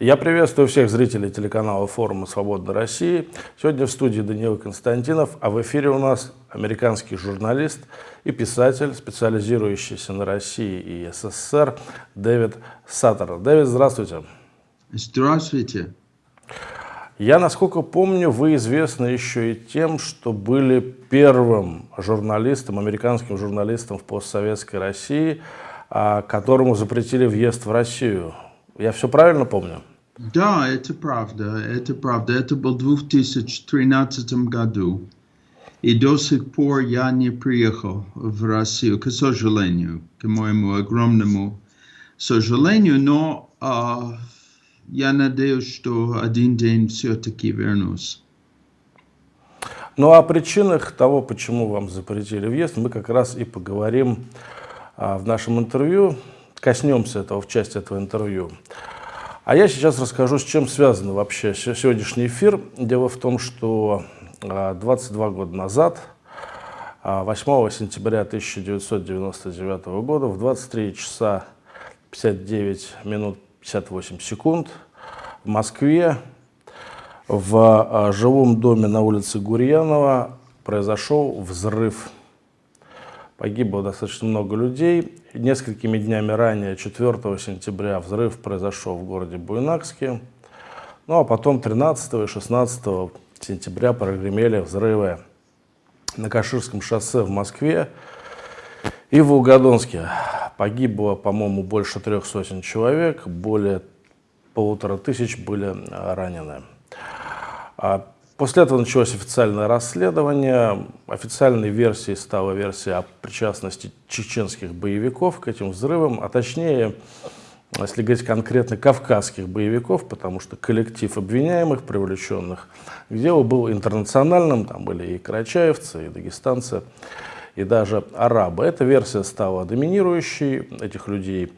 Я приветствую всех зрителей телеканала форума «Свободной России». Сегодня в студии Даниил Константинов, а в эфире у нас американский журналист и писатель, специализирующийся на России и СССР Дэвид Саттер. Дэвид, здравствуйте. Здравствуйте. Я, насколько помню, вы известны еще и тем, что были первым журналистом, американским журналистом в постсоветской России, а, которому запретили въезд в Россию. Я все правильно помню? Да, это правда, это правда. Это был в 2013 году. И до сих пор я не приехал в Россию, к сожалению, к моему огромному сожалению, но uh, я надеюсь, что один день все-таки вернусь. Ну, о причинах того, почему вам запретили въезд, мы как раз и поговорим а, в нашем интервью, коснемся этого в части этого интервью. А я сейчас расскажу, с чем связан вообще сегодняшний эфир. Дело в том, что 22 а, года назад, 8 а, сентября 1999 года, в 23 часа 59 минут 58 секунд в Москве в а, жилом доме на улице Гурьянова произошел взрыв. Погибло достаточно много людей. Несколькими днями ранее, 4 сентября, взрыв произошел в городе Буйнакске. Ну а потом 13 и 16 сентября прогремели взрывы на Каширском шоссе в Москве и в Волгодонске. Погибло, по-моему, больше трех сотен человек, более полутора тысяч были ранены. После этого началось официальное расследование. Официальной версией стала версия о причастности чеченских боевиков к этим взрывам, а точнее, если говорить конкретно, кавказских боевиков, потому что коллектив обвиняемых, привлеченных к делу был интернациональным, там были и карачаевцы, и дагестанцы, и даже арабы. Эта версия стала доминирующей, этих людей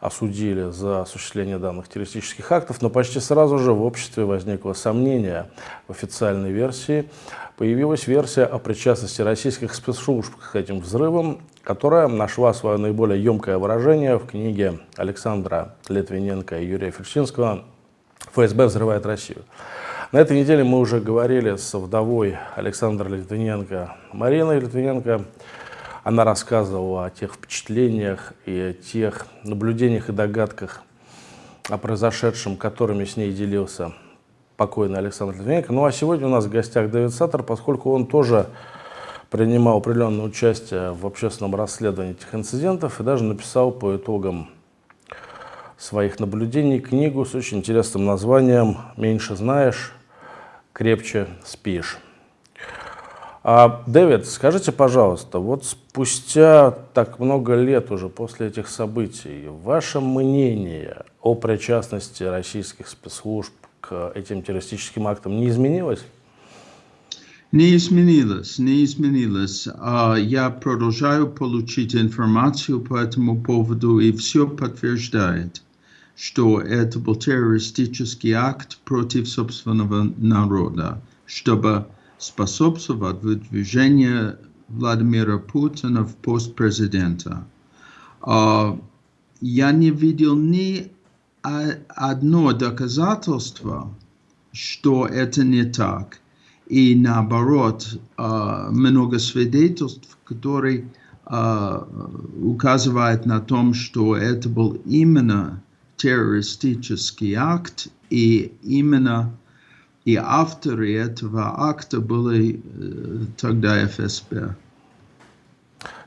осудили за осуществление данных террористических актов, но почти сразу же в обществе возникло сомнение в официальной версии. Появилась версия о причастности российских спецслужб к этим взрывам, которая нашла свое наиболее емкое выражение в книге Александра Литвиненко и Юрия Фершинского «ФСБ взрывает Россию». На этой неделе мы уже говорили с вдовой Александра Литвиненко Мариной Литвиненко она рассказывала о тех впечатлениях и о тех наблюдениях и догадках о произошедшем, которыми с ней делился покойный Александр Литвиненко. Ну а сегодня у нас в гостях Дэвид Саттер, поскольку он тоже принимал определенное участие в общественном расследовании этих инцидентов и даже написал по итогам своих наблюдений книгу с очень интересным названием «Меньше знаешь, крепче спишь». А, Дэвид, скажите, пожалуйста, вот спустя так много лет уже после этих событий, ваше мнение о причастности российских спецслужб к этим террористическим актам не изменилось? Не изменилось, не изменилось. А, я продолжаю получить информацию по этому поводу, и все подтверждает, что это был террористический акт против собственного народа, чтобы способствовать выдвижению Владимира Путина в пост президента. Я не видел ни одно доказательство, что это не так. И наоборот, много свидетельств, которые указывают на том, что это был именно террористический акт и именно и авторы этого акта были э, тогда ФСБ.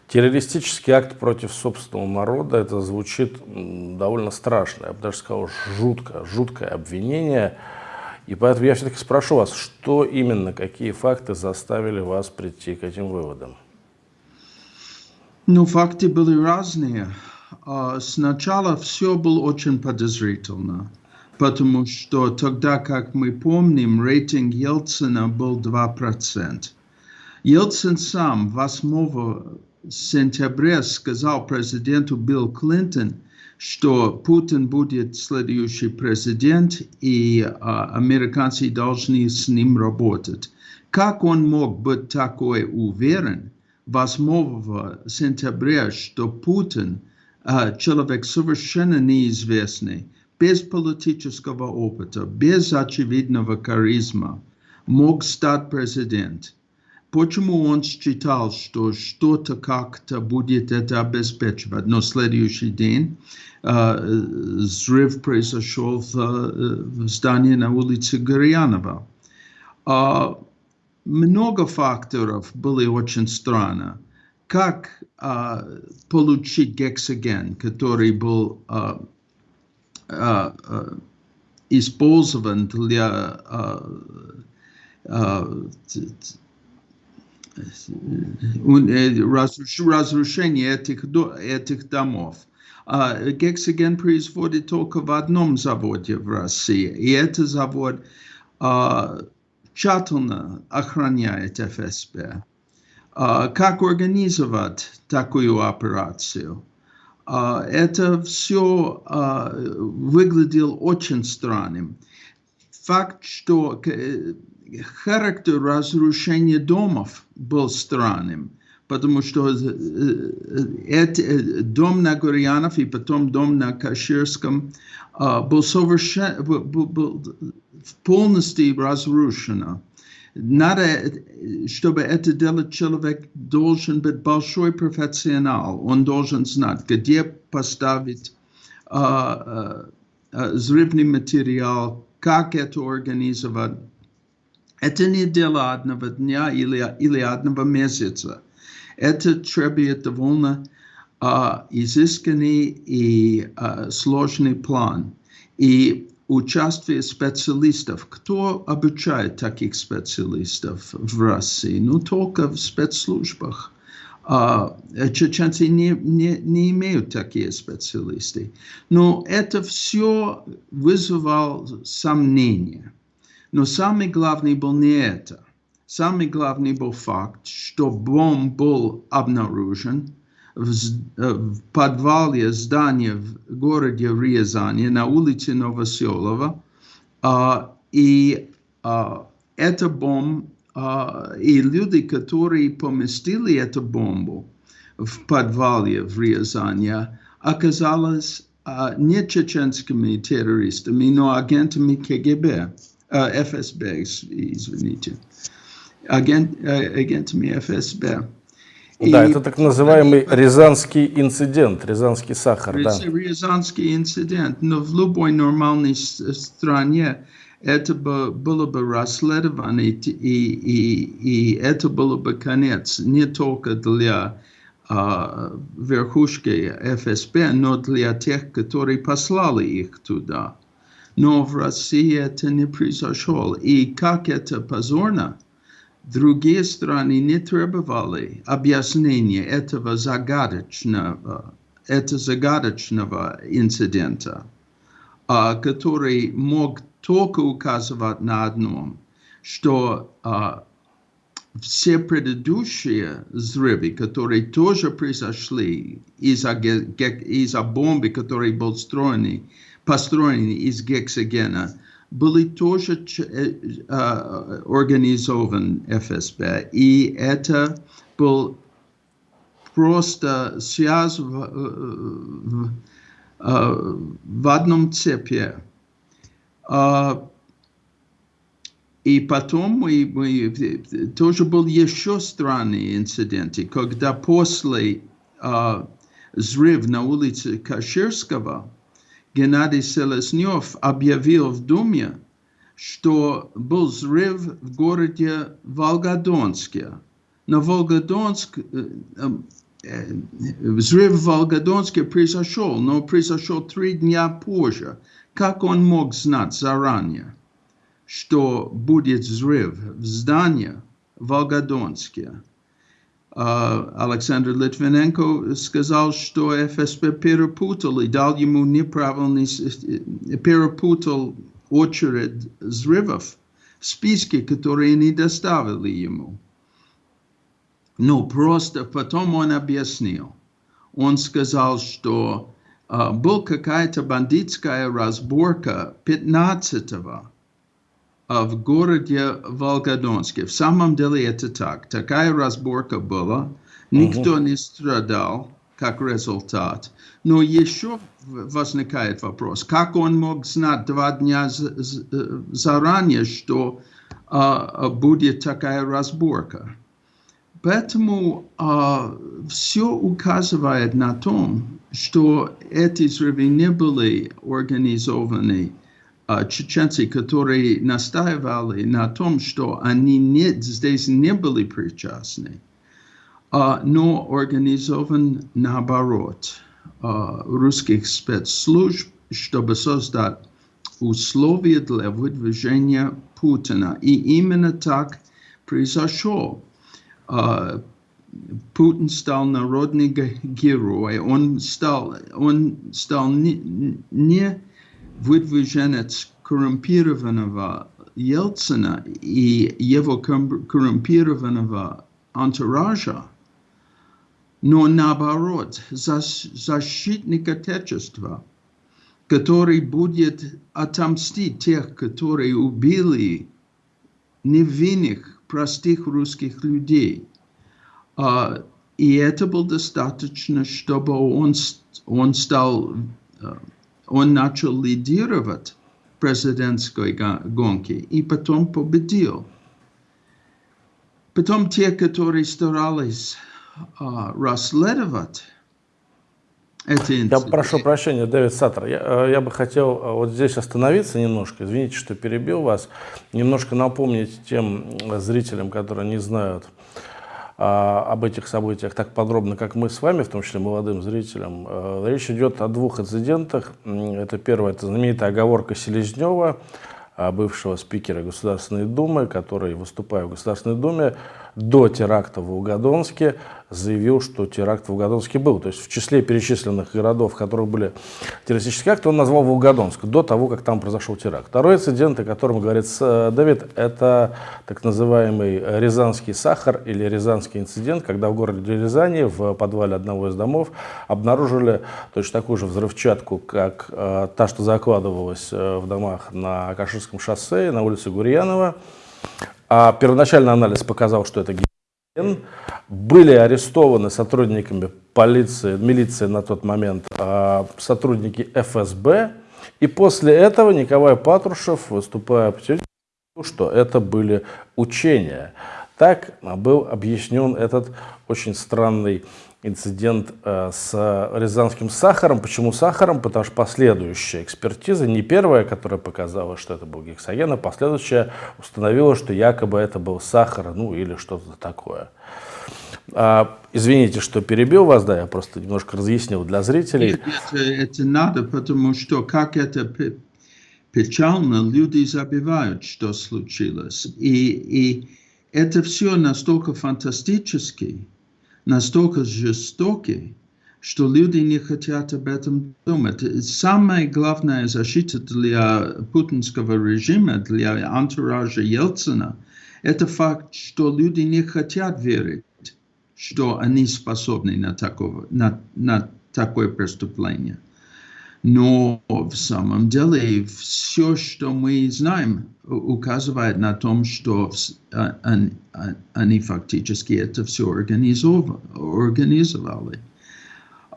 Террористический акт против собственного народа, это звучит довольно страшно, я бы даже сказал, жутко, жуткое обвинение. И поэтому я все-таки спрошу вас, что именно, какие факты заставили вас прийти к этим выводам? Ну, факты были разные. А, сначала все было очень подозрительно потому что тогда, как мы помним, рейтинг Ельцина был 2%. Ельцин сам 8 сентября сказал президенту Билл Клинтон, что Путин будет следующий президент, и а, американцы должны с ним работать. Как он мог быть такой уверен 8 сентября, что Путин, а, человек совершенно неизвестный, без политического опыта, без очевидного харизма мог стать президент. Почему он считал, что что-то как-то будет это обеспечивать? Но следующий день э, взрыв произошел в, в здании на улице Горьянова. Э, много факторов были очень странно. Как э, получить гексоген, который был э, э, использован для разрушения этих, этих домов. Гексоген производит только в одном заводе в России, и этот завод тщательно охраняет ФСБ. Как организовать такую операцию? Это все выглядело очень странным. Факт, что характер разрушения домов был странным, потому что это, дом на Гурьянов и потом дом на Каширском был, совершен, был, был полностью разрушен. Надо, чтобы это делать человек, должен быть большой профессионал. Он должен знать, где поставить uh, uh, взрывный материал, как это организовать. Это не дело одного дня или, или одного месяца. Это требует довольно uh, изысканный и uh, сложный план. И участие специалистов. Кто обучает таких специалистов в России? Ну, только в спецслужбах. А, чеченцы не, не, не имеют такие специалисты. Но это все вызывало сомнения. Но самый главный был не это. Самый главный был факт, что бомб был обнаружен, в, в подвале здания в городе Рязани на улице Новоселова. А, и а, эта бомба, а, и люди, которые поместили эту бомбу в подвале в Рязани, оказалось а, не чеченскими террористами, но агентами КГБ, а, ФСБ, извините, агент, а, агентами ФСБ. Да, это так называемый Рязанский инцидент, Рязанский сахар. Да. Рязанский инцидент, но в любой нормальной стране это бы, было бы расследовано, и, и, и это было бы конец не только для uh, верхушки ФСБ, но для тех, которые послали их туда. Но в России это не произошло. И как это позорно, Другие страны не требовали объяснения этого загадочного, это загадочного инцидента, который мог только указывать на одном, что все предыдущие взрывы, которые тоже произошли из-за из бомбы, которые были построены, построены из гексогена, были тоже uh, организован ФСБ, и это был просто связь в, в, в одном цепи. Uh, и потом мы, мы, тоже был еще странный инцидент, когда после взрыва на улице Каширского, Геннадий Селезнев объявил в Думе, что был взрыв в городе Волгодонске. На Волгодонск, взрыв в Волгодонске произошел, но произошел три дня позже. Как он мог знать заранее, что будет взрыв в здании в Волгодонске? Александр Литвиненко сказал, что ФСБ перепутал и дал ему неправильный, перепутал очередь взрывов в списке, которые не доставили ему. Ну, просто потом он объяснил. Он сказал, что uh, был какая-то бандитская разборка 15-го в городе Волгодонске. В самом деле это так. Такая разборка была. Никто не страдал. как результат. Но еще возникает вопрос, как он мог знать два дня заранее, что uh, будет такая разборка? Поэтому uh, все указывает на том, что эти взрывы не были организованы чеченцы, которые настаивали на том, что они не, здесь не были причастны, uh, но организован наоборот uh, русских спецслужб, чтобы создать условия для выдвижения Путина. И именно так произошло. Uh, Путин стал народный герой, он стал, он стал не, не выдвиженец коррумпированного Ельцина и его коррумпированного антуража, но наоборот, защитник Отечества, который будет отомстить тех, которые убили невинных, простых русских людей – Uh, и это было достаточно, чтобы он, он стал, uh, он начал лидировать президентской гонки и потом победил. Потом те, которые старались uh, расследовать эти Я прошу прощения, Дэвид Саттер, я, я бы хотел вот здесь остановиться немножко, извините, что перебил вас, немножко напомнить тем зрителям, которые не знают, а, об этих событиях так подробно, как мы с вами, в том числе молодым зрителям. Э, речь идет о двух инцидентах. Это первое, это знаменитая оговорка Селезнева, а, бывшего спикера Государственной Думы, который, выступая в Государственной Думе, до теракта в Угадонске заявил, что теракт в Волгодонске был. То есть в числе перечисленных городов, в которых были террористические акты, он назвал Волгодонск до того, как там произошел теракт. Второй инцидент, о котором говорит э, Дэвид, это так называемый Рязанский сахар или Рязанский инцидент, когда в городе Рязани в подвале одного из домов обнаружили точно такую же взрывчатку, как э, та, что закладывалась э, в домах на Каширском шоссе, на улице Гурьянова. А первоначальный анализ показал, что это героин. Были арестованы сотрудниками полиции, милиции на тот момент, а, сотрудники ФСБ. И после этого Николай Патрушев, выступая телевизору, что это были учения. Так был объяснен этот очень странный инцидент э, с рязанским сахаром. Почему сахаром? Потому что последующая экспертиза, не первая, которая показала, что это был гексоген, а последующая установила, что якобы это был сахар, ну или что-то такое. А, извините, что перебил вас, да, я просто немножко разъяснил для зрителей. Это, это надо, потому что как это печально, люди забивают, что случилось. И, и это все настолько фантастически, настолько жестокий, что люди не хотят об этом думать. Самая главная защита для путинского режима, для антуража Ельцина, это факт, что люди не хотят верить, что они способны на, такого, на, на такое преступление. Но в самом деле все, что мы знаем, указывает на том, что они, они фактически это все организовали.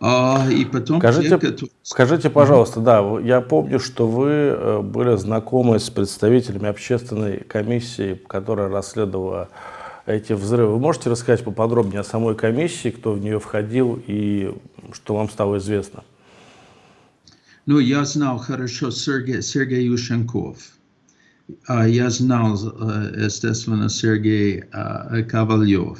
А, и потом скажите, те, которые... скажите, пожалуйста, да, я помню, что вы э, были знакомы с представителями общественной комиссии, которая расследовала эти взрывы. Вы можете рассказать поподробнее о самой комиссии, кто в нее входил и что вам стало известно? Ну, я знал хорошо Сергея, Сергея Ющенков. Я знал, естественно, Сергей Ковальев.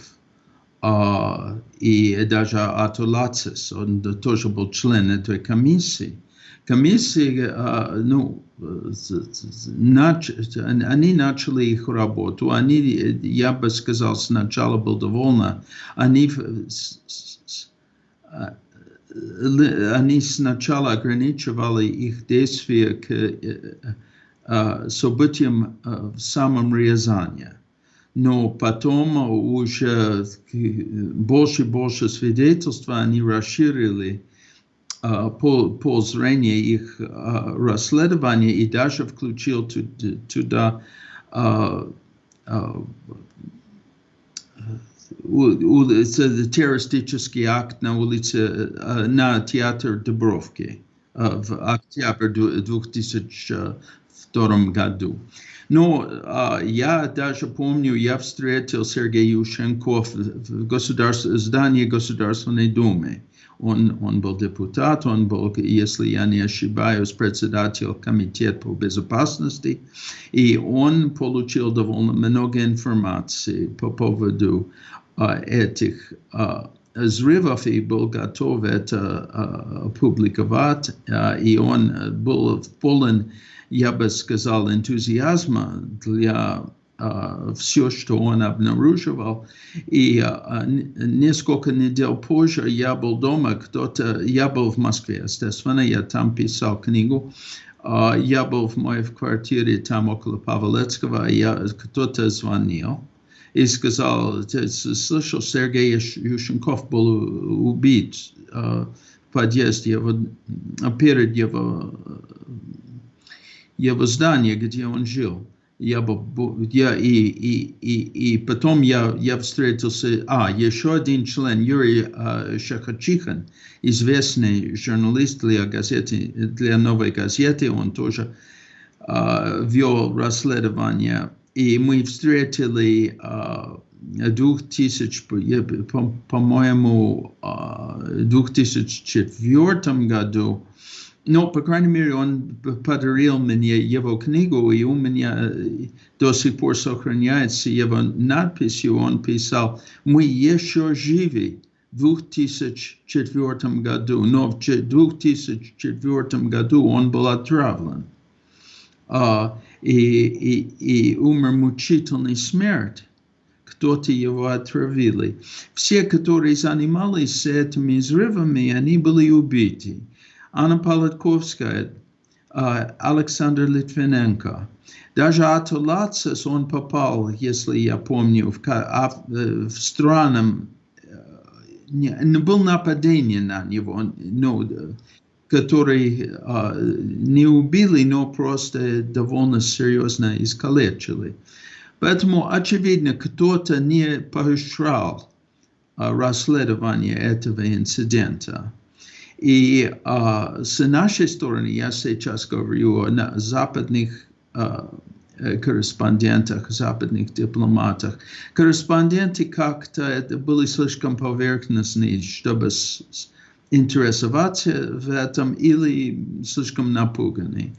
И даже Атулацис, он тоже был член этой комиссии. Комиссии, ну, нач, они начали их работу. Они, я бы сказал, сначала был довольно. Они они сначала ограничивали их действия к uh, событиям в самом Рязани. Но потом уже больше и больше свидетельств они расширили uh, по, по зрения их uh, расследования и даже включил туда uh, улица, террористический акт на улице, на театр Дубровки в октябре 2002 году. Но я даже помню, я встретил Сергея Ющенко в государств, здании Государственной Думы. Он, он был депутат, он был, если я не ошибаюсь, председатель комитета по безопасности, и он получил довольно много информации по поводу uh, этих uh, взрывов и был готов это uh, опубликовать, uh, и он был полон, я бы сказал, энтузиазма для все, что он обнаруживал. И uh, несколько недель позже я был дома, кто-то, я был в Москве, естественно, я там писал книгу. Uh, я был в моей квартире там около Павелецкого, я, кто-то звонил и сказал, слышал, Сергей Ющенков был убит в подъезде его, перед его, его зданием, где он жил я, я и, и, и, и потом я, я встретился, а, еще один член, Юрий uh, Шахачихин, известный журналист для газеты, для новой газеты, он тоже uh, вел расследование, и мы встретили uh, 2000, по-моему, uh, 2004 году, но, по крайней мере, он подарил мне его книгу, и у меня до сих пор сохраняется его надписью. Он писал, мы еще живы в 2004 году, но в 2004 году он был отравлен. Uh, и, и, и умер мучительной смерть. Кто-то его отравили. Все, которые занимались этими взрывами, они были убиты. Anna Politkovskая, Александр Литвиненко. Даже Атулацис он попал, если я помню, в, в странам, не, был нападение на него, но, который не убили, но просто довольно серьезно искалечили. Поэтому, очевидно, кто-то не поощрял расследование этого инцидента. И uh, с нашей стороны, я сейчас говорю о западных uh, корреспондентах, западных дипломатах. Корреспонденты как-то были слишком поверхностные, чтобы интересоваться в этом или слишком напуганы.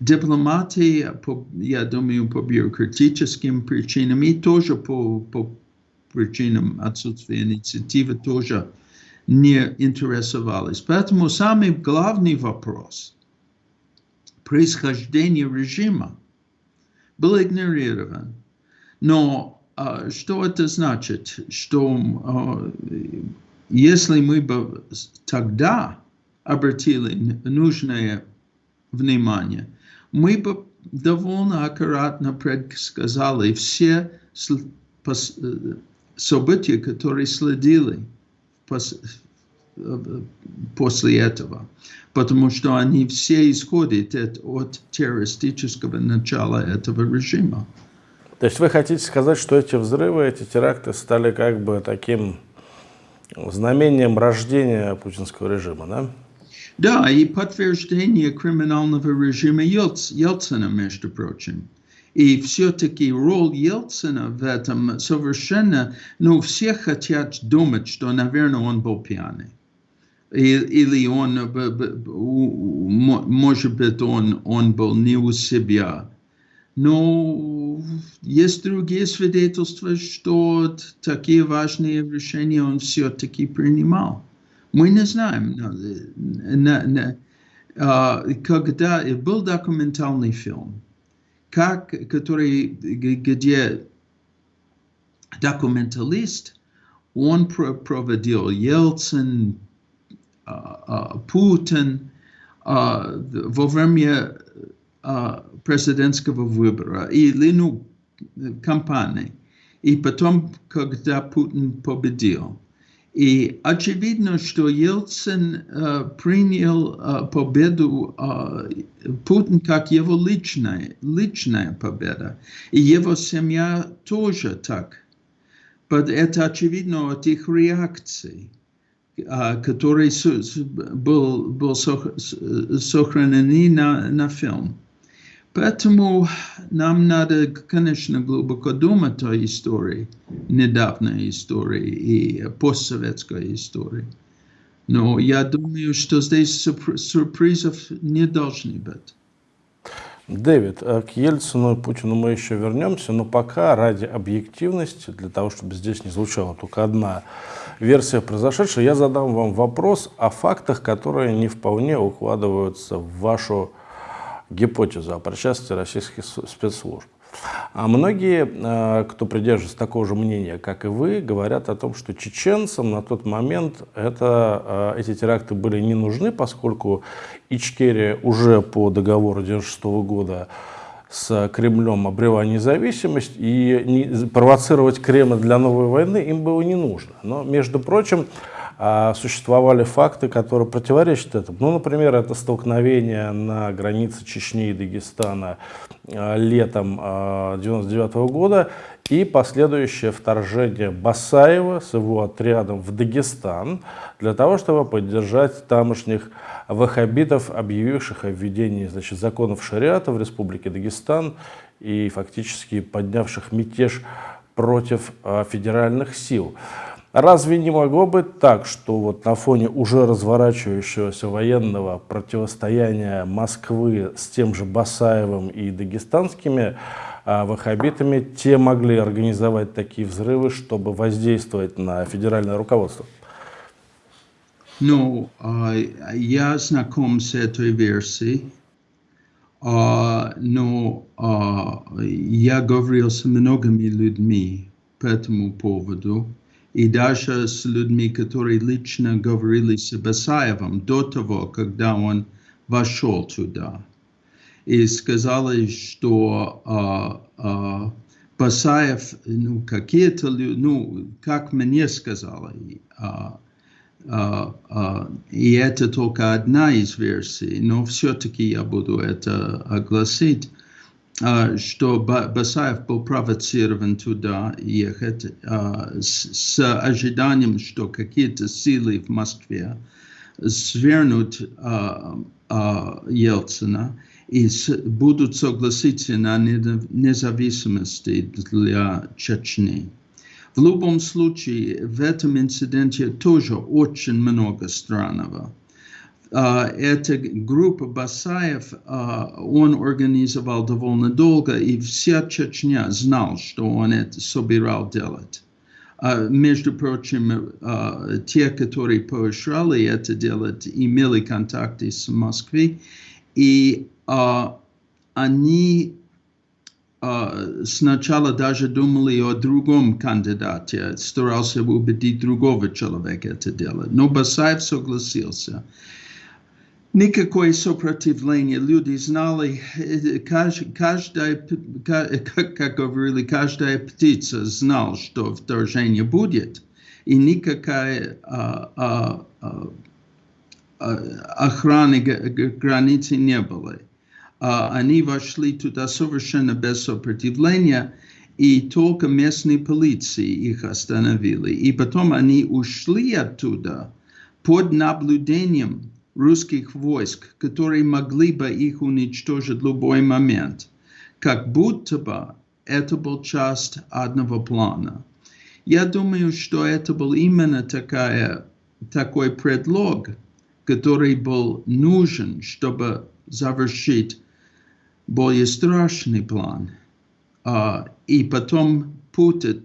Дипломаты, по, я думаю, по бюрократическим причинам и тоже по, по причинам отсутствия инициативы тоже не интересовались. Поэтому самый главный вопрос происхождения режима был игнорирован. Но uh, что это значит? Что uh, если мы бы тогда обратили нужное внимание, мы бы довольно аккуратно предсказали все события, которые следили после этого, потому что они все исходят от террористического начала этого режима. То есть вы хотите сказать, что эти взрывы, эти теракты стали как бы таким знамением рождения путинского режима, да? Да, и подтверждение криминального режима Ельцина, между прочим. И все-таки роль Ельцина в этом совершенно, ну, все хотят думать, что, наверное, он был пьяный. Или он, может быть, он, он был не у себя. Но есть другие свидетельства, что такие важные решения он все-таки принимал. Мы не знаем. Когда был документальный фильм, как, который, где документалист, он проводил Ельцин, Путин во время президентского выбора или ну, э, кампании. И потом, когда Путин победил. И очевидно, что Ельцин uh, принял uh, победу uh, Путин как его личная, личная победа. И его семья тоже так. Это очевидно от их реакций, которые был, был сохранены на, на фильм. Поэтому нам надо, конечно, глубоко думать о истории, недавней истории и постсоветской истории. Но я думаю, что здесь сюрпризов не должны быть. Дэвид, э, к Ельцину и Путину мы еще вернемся, но пока ради объективности, для того, чтобы здесь не звучала только одна версия произошедшего, я задам вам вопрос о фактах, которые не вполне укладываются в вашу гипотезу о причастии российских спецслужб. А многие, э, кто придерживается такого же мнения, как и вы, говорят о том, что чеченцам на тот момент это, э, эти теракты были не нужны, поскольку Ичкерия уже по договору 1996 года с Кремлем обрела независимость, и провоцировать Кремль для новой войны им было не нужно. Но, между прочим, а существовали факты, которые противоречат этому. Ну, например, это столкновение на границе Чечни и Дагестана а, летом 1999 а, года и последующее вторжение Басаева с его отрядом в Дагестан для того, чтобы поддержать тамошних ваххабитов, объявивших о введении значит, законов шариата в Республике Дагестан и фактически поднявших мятеж против федеральных сил. Разве не могло быть так, что вот на фоне уже разворачивающегося военного противостояния Москвы с тем же Басаевым и дагестанскими а, ваххабитами, те могли организовать такие взрывы, чтобы воздействовать на федеральное руководство? Ну, я знаком с этой версией, но я говорил с многими людьми по этому поводу и даже с людьми, которые лично говорили с Басаевым до того, когда он вошел туда. И сказали, что а, а, Басаев, ну, какие-то, ну, как мне сказали, а, а, а, и это только одна из версий, но все-таки я буду это огласить, что Басаев был провоцирован туда ехать а, с ожиданием, что какие-то силы в Москве свернут а, Ельцина и будут согласиться на независимости для Чечни. В любом случае, в этом инциденте тоже очень много странного. Uh, эта группа Басаев, uh, он организовал довольно долго, и вся Чечня знал, что он это собирал делать. Uh, между прочим, те, которые поощряли это делать, имели контакты с Москвой, и они сначала даже думали о другом кандидате, старался убедить другого человека это делать. Но Басаев согласился никакое сопротивление. Люди знали, каждая, как говорили, каждая птица знала, что вторжение будет, и никакая а, а, а, охраны границы не было. Они вошли туда совершенно без сопротивления, и только местные полиции их остановили. И потом они ушли оттуда под наблюдением русских войск, которые могли бы их уничтожить в любой момент, как будто бы это был часть одного плана. Я думаю, что это был именно такая, такой предлог, который был нужен, чтобы завершить более страшный план. Uh, и потом путать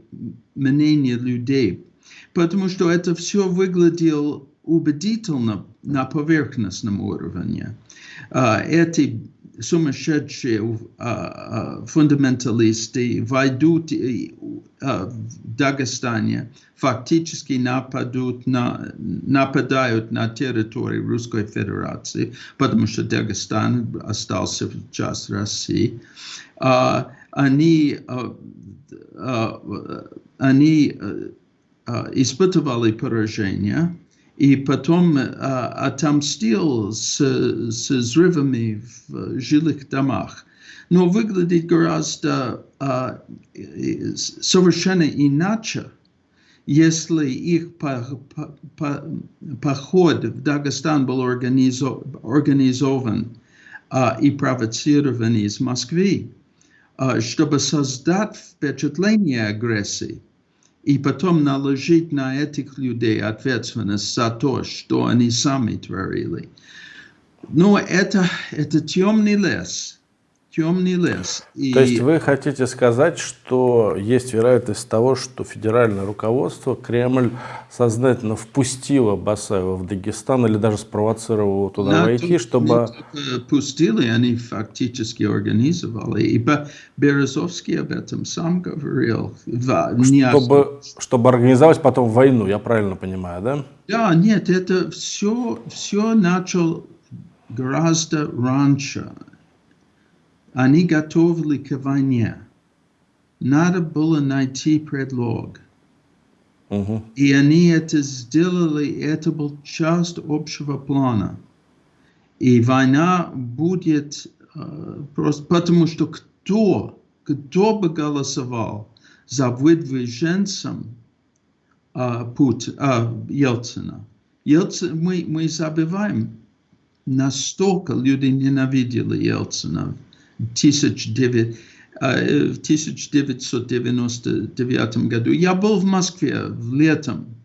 мнение людей. Потому что это все выглядело убедительно на поверхностном уровне. Эти сумасшедшие фундаменталисты войдут в Дагестане, фактически нападут на, нападают на территорию Русской Федерации, потому что Дагестан остался часть России. Они, они испытывали поражение, и потом а, отомстил с, с взрывами в жилых домах. Но выглядит гораздо а, совершенно иначе, если их по, по, по, поход в Дагестан был организо, организован а, и провоцирован из Москвы, а, чтобы создать впечатление агрессии, и потом наложить на этих людей ответственность за то, что они сами творили. Но это, это темный лес – темный лес. И... То есть вы хотите сказать, что есть вероятность того, что федеральное руководство, Кремль сознательно впустило Басаева в Дагестан или даже спровоцировало его туда да, войти, чтобы... Пустили, они фактически организовали. И Березовский об этом сам говорил. Чтобы, чтобы организовать потом войну, я правильно понимаю, да? Да, нет, это все, все начал гораздо раньше. Они готовили к войне. Надо было найти предлог. Uh-huh. И они это сделали, это был часть общего плана. И война будет uh, просто потому, что кто, кто бы голосовал за выдвиженцем uh, Пут, uh, Ельцина, Ельцин, мы, мы забываем, настолько люди ненавидели Ельцина 1900, в 1999 году. Я был в Москве в летом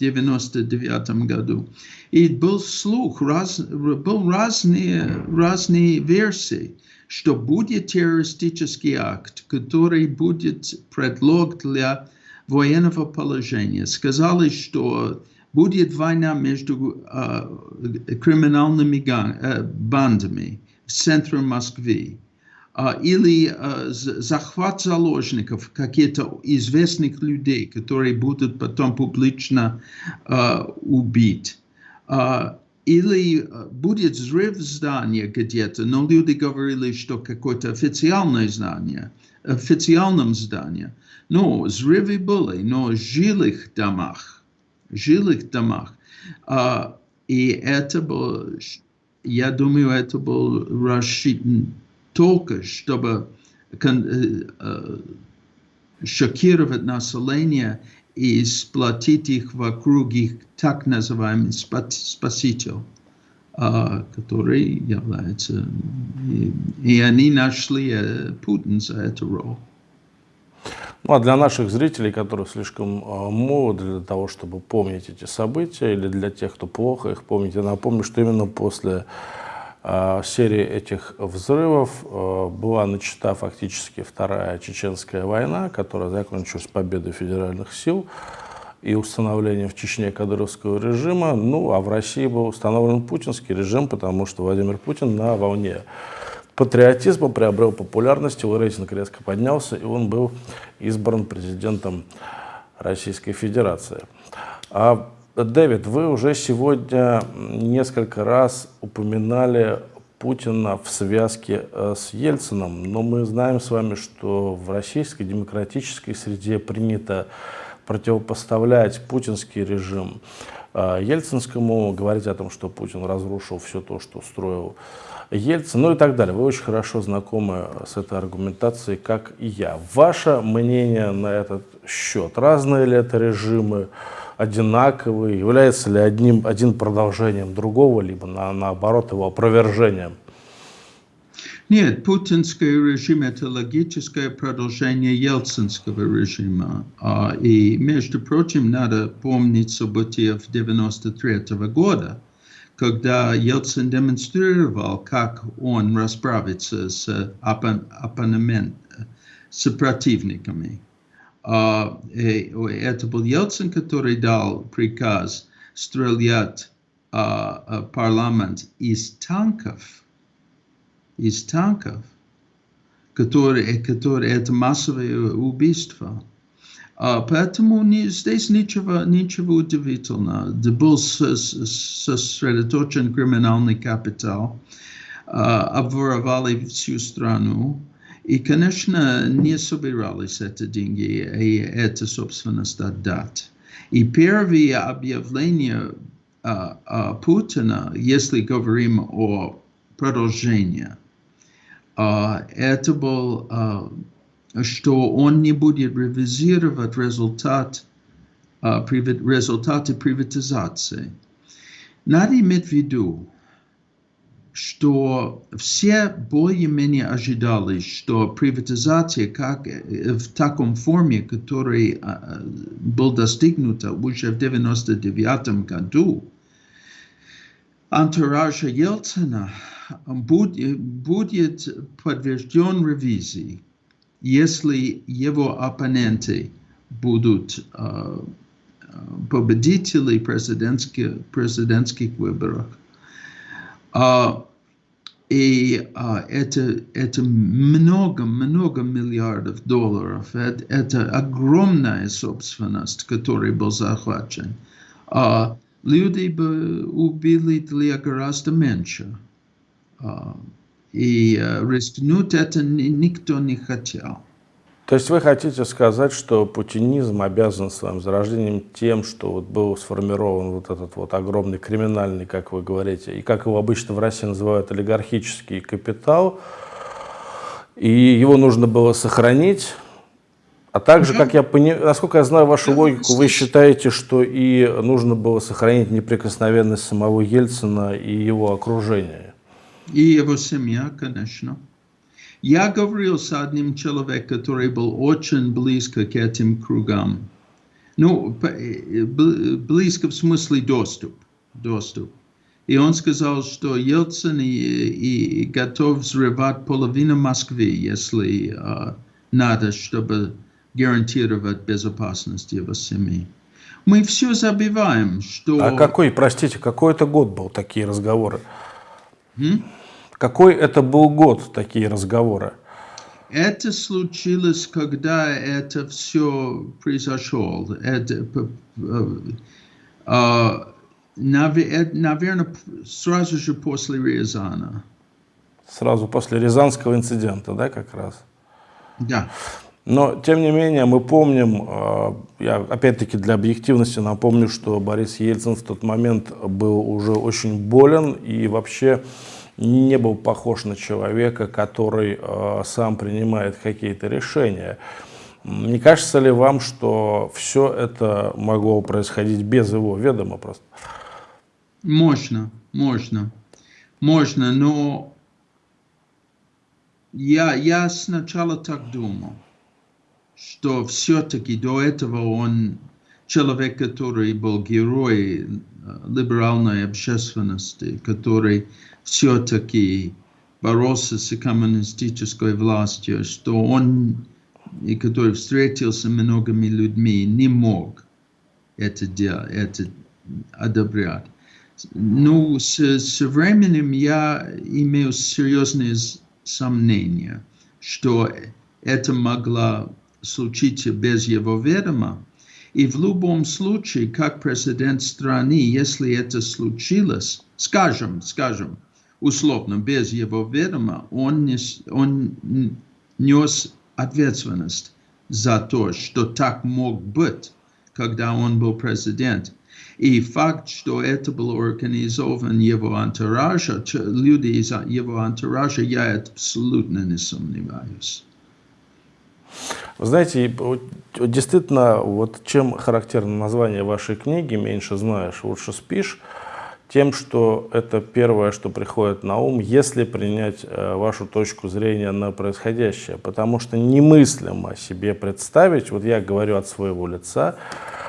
99 году. И был слух, раз, был разные, разные версии, что будет террористический акт, который будет предлог для военного положения. Сказали, что будет война между uh, криминальными uh, бандами в центре Москвы или захват заложников каких-то известных людей, которые будут потом публично убить. Или будет взрыв здания где-то, но люди говорили, что какое-то официальное здание, официальном здании. Но взрывы были, но в жилых домах, жилых домах. И это был, я думаю, это был рассчитан только чтобы шокировать население и сплотить их вокруг их так называемый спаситель, который является... И, они нашли Путин за эту роль. Ну, а для наших зрителей, которые слишком молоды для того, чтобы помнить эти события, или для тех, кто плохо их помнит, я напомню, что именно после а, серии этих взрывов а, была начата фактически Вторая Чеченская война, которая закончилась победой федеральных сил и установлением в Чечне кадыровского режима. Ну, а в России был установлен путинский режим, потому что Владимир Путин на волне патриотизма приобрел популярность, его рейтинг резко поднялся, и он был избран президентом Российской Федерации. А Дэвид, вы уже сегодня несколько раз упоминали Путина в связке э, с Ельцином, но мы знаем с вами, что в российской демократической среде принято противопоставлять путинский режим э, Ельцинскому, говорить о том, что Путин разрушил все то, что строил Ельцин, ну и так далее. Вы очень хорошо знакомы с этой аргументацией, как и я. Ваше мнение на этот счет? Разные ли это режимы? Одинаковый, является ли одним, один продолжением другого, либо на, наоборот его опровержением? Нет, путинский режим – это логическое продолжение ельцинского режима. И, между прочим, надо помнить события в 1993 года, когда Ельцин демонстрировал, как он расправится с оппонентами, с противниками. Uh, это был Ельцин, который дал приказ стрелять uh, парламент из танков, из танков, которые, которые это массовое убийство. Поэтому не, здесь ничего, ничего удивительного. Был сосредоточен криминальный капитал, обворовали всю страну, и, конечно, не собирались эти деньги и это, собственность отдать. И первые объявления а, а, Путина, если говорим о продолжении, а, это был, что он не будет ревизировать результат результаты приватизации. Надо иметь в виду, что все более-менее ожидали, что приватизация как, в таком форме, который был достигнута уже в 1999 году, антуража Ельцина будет, будет подтвержден ревизией, если его оппоненты будут uh, победители президентских, президентских выборах. Uh, и uh, это, это много-много миллиардов долларов. Это, это огромная собственность, которая была захвачена. Люди бы убили для гораздо меньше. Uh, и uh, рискнуть это никто не хотел. То есть вы хотите сказать, что путинизм обязан своим зарождением тем, что вот был сформирован вот этот вот огромный криминальный, как вы говорите, и как его обычно в России называют, олигархический капитал, и его нужно было сохранить, а также, как я понимаю, насколько я знаю вашу логику, вы считаете, что и нужно было сохранить неприкосновенность самого Ельцина и его окружения? И его семья, конечно. Я говорил с одним человеком, который был очень близко к этим кругам. Ну, близко в смысле доступ. доступ. И он сказал, что Ельцин и, и готов взрывать половину Москвы, если uh, надо, чтобы гарантировать безопасность его семьи. Мы все забиваем, что... А какой, простите, какой это год был, такие разговоры? М? Какой это был год, такие разговоры? Это случилось, когда это все произошло. Это, uh, наверное, сразу же после Рязана. Сразу после Рязанского инцидента, да, как раз? Да. Но, тем не менее, мы помним, я опять-таки для объективности напомню, что Борис Ельцин в тот момент был уже очень болен и вообще не был похож на человека, который э, сам принимает какие-то решения. Не кажется ли вам, что все это могло происходить без его ведома просто? Можно, можно, можно, но я, я сначала так думал, что все-таки до этого он человек, который был герой э, либеральной общественности, который все-таки боролся с коммунистической властью, что он, и который встретился многими людьми, не мог это делать, это одобрять. Ну, с, с временем я имею серьезные сомнения, что это могло случиться без его ведома. И в любом случае, как президент страны, если это случилось, скажем, скажем, условно, без его ведома, он, нес, он нес ответственность за то, что так мог быть, когда он был президент. И факт, что это было организовано его антуража, люди из его антуража, я абсолютно не сомневаюсь. Вы знаете, действительно, вот чем характерно название вашей книги «Меньше знаешь, лучше спишь», тем, что это первое, что приходит на ум, если принять э, вашу точку зрения на происходящее. Потому что немыслимо себе представить, вот я говорю от своего лица,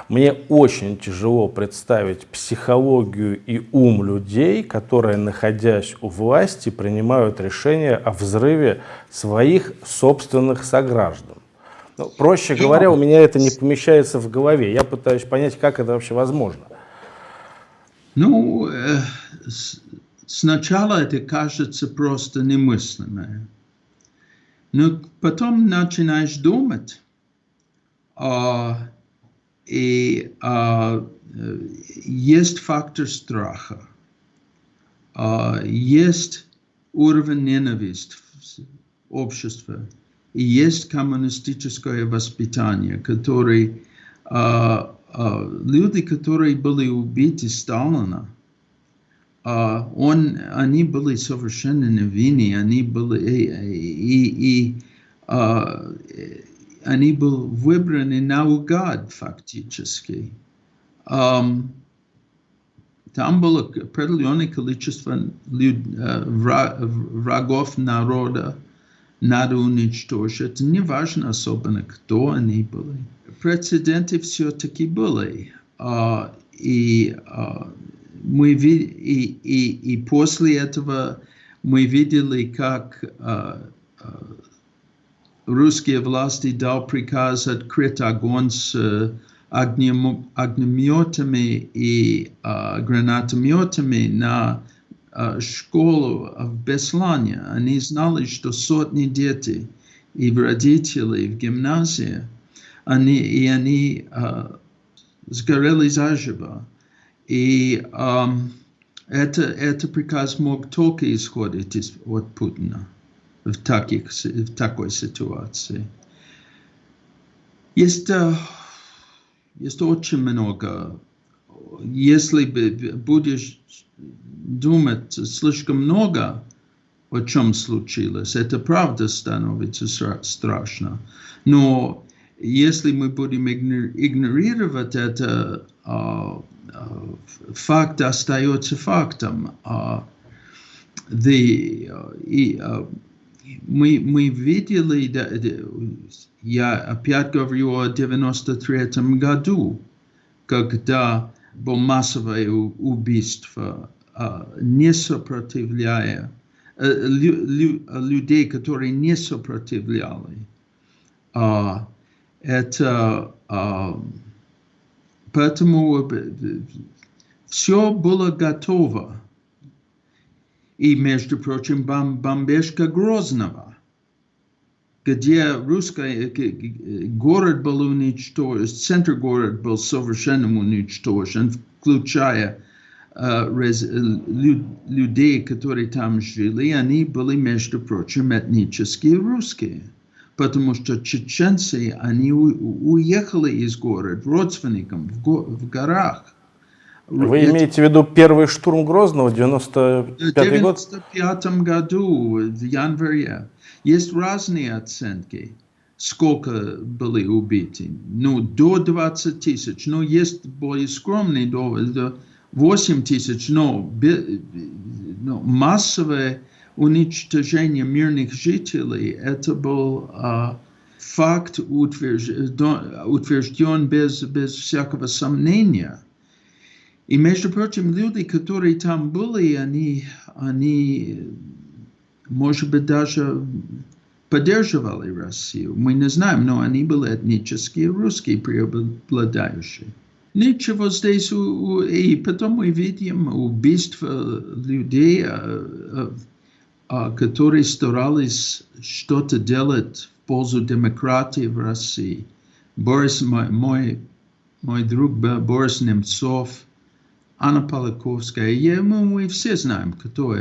мне очень тяжело представить психологию и ум людей, которые, находясь у власти, принимают решения о взрыве своих собственных сограждан. Ну, проще говоря, у меня это не помещается в голове. Я пытаюсь понять, как это вообще возможно. Ну, э, сначала это кажется просто немыслимое. Но потом начинаешь думать, а, и а, есть фактор страха, а, есть уровень ненависти в обществе, и есть коммунистическое воспитание, который а, люди, которые были убиты Сталина, он, они были совершенно невинны, они были, и, и, и они были выбраны наугад фактически. Um, там было определенное количество люд, врагов народа, надо уничтожить. Это не важно особенно, кто они были. Прецеденты все-таки были. Uh, и uh, мы и, и, и после этого мы видели, как uh, uh, русские власти дал приказ открыть огонь с огнеметами и uh, гранатометами на школу в Беслане. Они знали, что сотни детей и родителей в гимназии, они, и они uh, сгорели заживо. И um, это, это приказ мог только исходить из, от Путина в, таких, в такой ситуации. Есть uh, есть очень много. Если будешь думать слишком много, о чем случилось, это правда становится страшно. Но если мы будем игнорировать это, факт остается фактом. The, и, мы, мы видели, да, я опять говорю о 93 году, когда массовое убийство, не сопротивляя, людей, которые не сопротивляли. Это поэтому все было готово и, между прочим, бом бомбежка Грозного, где русский город был уничтожен, центр города был совершенно уничтожен, включая рез, люд, людей, которые там жили, они были, между прочим, этнические русские. Потому что чеченцы, они уехали из города родственникам в, го, в горах. Вы Я... имеете в виду первый штурм Грозного, 95 год? В 95 году, в январе. Есть разные оценки, сколько были убиты. Ну, до 20 тысяч, но есть более скромные, до 8 тысяч, но, но массовое уничтожение мирных жителей, это был а, факт утвержден, утвержден без, без всякого сомнения. И, между прочим, люди, которые там были, они, они может быть, даже поддерживали Россию. Мы не знаем, но они были этнические русские, преобладающие. Ничего здесь, и потом мы видим убийство людей, которые старались что-то делать в пользу демократии в России. Борис, мой, мой, мой друг Борис Немцов, Анна Полаковская, я, мы все знаем, кто.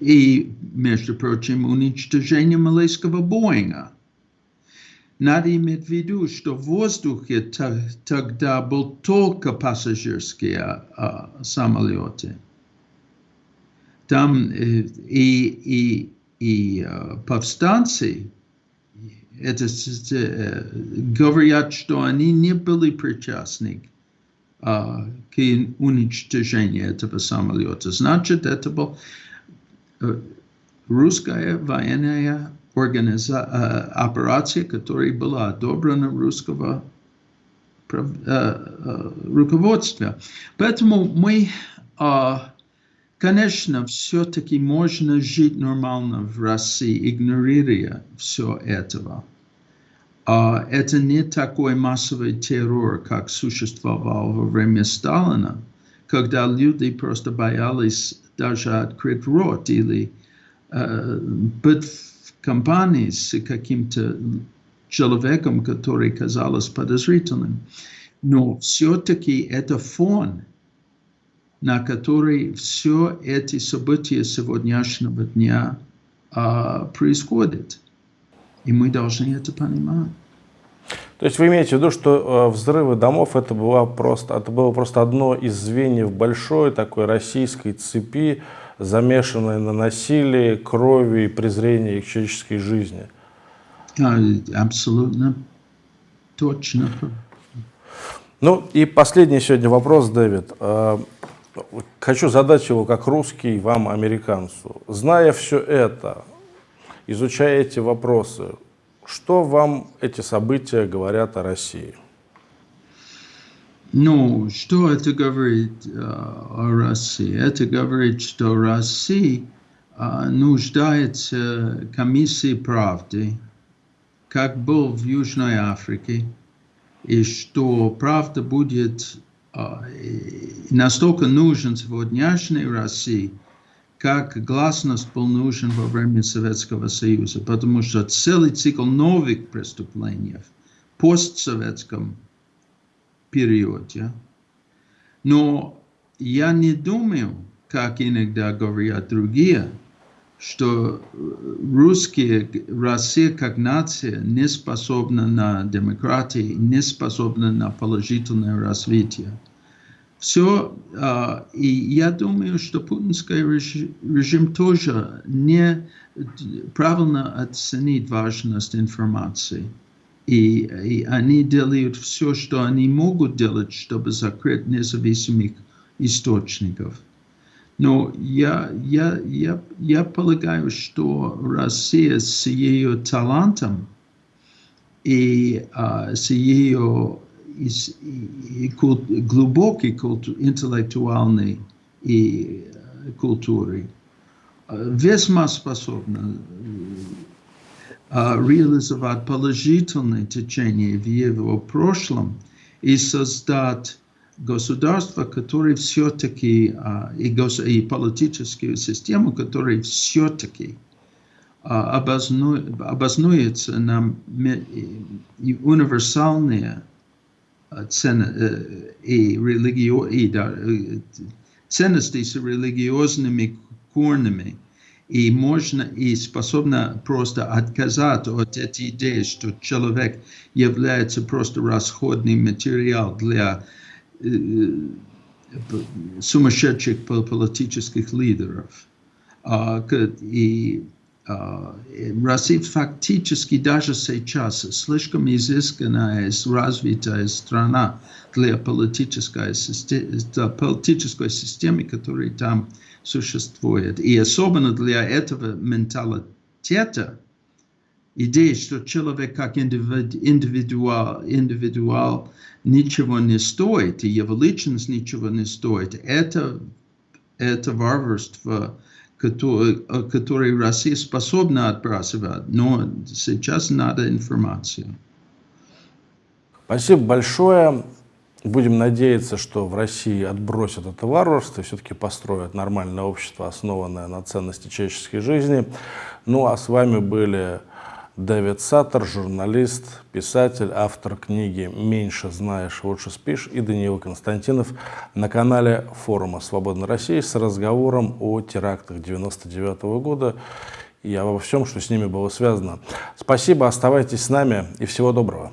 И, между прочим, уничтожение малайского Боинга. Надо иметь в виду, что в воздухе тогда был только пассажирские а, самолеты. Там и, и, и повстанцы это, говорят, что они не были причастны к уничтожению этого самолета. Значит, это был русская военная организа... операция, которая была одобрена русского руководства. Поэтому мы, конечно, все-таки можно жить нормально в России, игнорируя все этого. Uh, это не такой массовый террор, как существовал во время Сталина, когда люди просто боялись даже открыть рот или uh, быть в компании с каким-то человеком, который казалось подозрительным. Но все-таки это фон, на который все эти события сегодняшнего дня uh, происходят. И мы должны это понимать. То есть вы имеете в виду, что э, взрывы домов это было, просто, это было просто одно из звеньев большой такой российской цепи, замешанной на насилии, крови и презрении к человеческой жизни? Абсолютно точно. Ну и последний сегодня вопрос, Дэвид. Э, хочу задать его как русский вам, американцу. Зная все это, изучая эти вопросы, что вам эти события говорят о России? Ну, что это говорит э, о России? Это говорит, что Россия э, нуждается в комиссии правды, как был в Южной Африке, и что правда будет э, настолько нужен сегодняшней России, как гласность был нужен во время Советского Союза, потому что целый цикл новых преступлений в постсоветском периоде. Но я не думаю, как иногда говорят другие, что русские, Россия как нация не способна на демократию, не способна на положительное развитие. Все, uh, и я думаю, что путинский режим, тоже не правильно оценит важность информации. И, и они делают все, что они могут делать, чтобы закрыть независимых источников. Но я, я, я, я полагаю, что Россия с ее талантом и uh, с ее и, култ, глубокой культу, интеллектуальной и культурой весьма способна реализовать положительное течение в его прошлом и создать государство, которое все-таки, и, гос, и политическую систему, которая все-таки обоснуется на универсальные цен, и, религио, и да, ценности с религиозными корнями, и можно и способна просто отказаться от этой идеи, что человек является просто расходный материал для сумасшедших политических лидеров. Uh, и Россия фактически даже сейчас слишком изысканная, развитая страна для политической, для политической системы, которая там существует. И особенно для этого менталитета, идея, что человек как индивидуал, индивидуал ничего не стоит, и его личность ничего не стоит, это, это варварство, который, который Россия способна отбрасывать, но сейчас надо информация. Спасибо большое. Будем надеяться, что в России отбросят это варварство и все-таки построят нормальное общество, основанное на ценности человеческой жизни. Ну а с вами были Дэвид Саттер, журналист, писатель, автор книги «Меньше знаешь, лучше спишь» и Даниил Константинов на канале форума «Свободной России» с разговором о терактах 99 -го года и обо всем, что с ними было связано. Спасибо, оставайтесь с нами и всего доброго.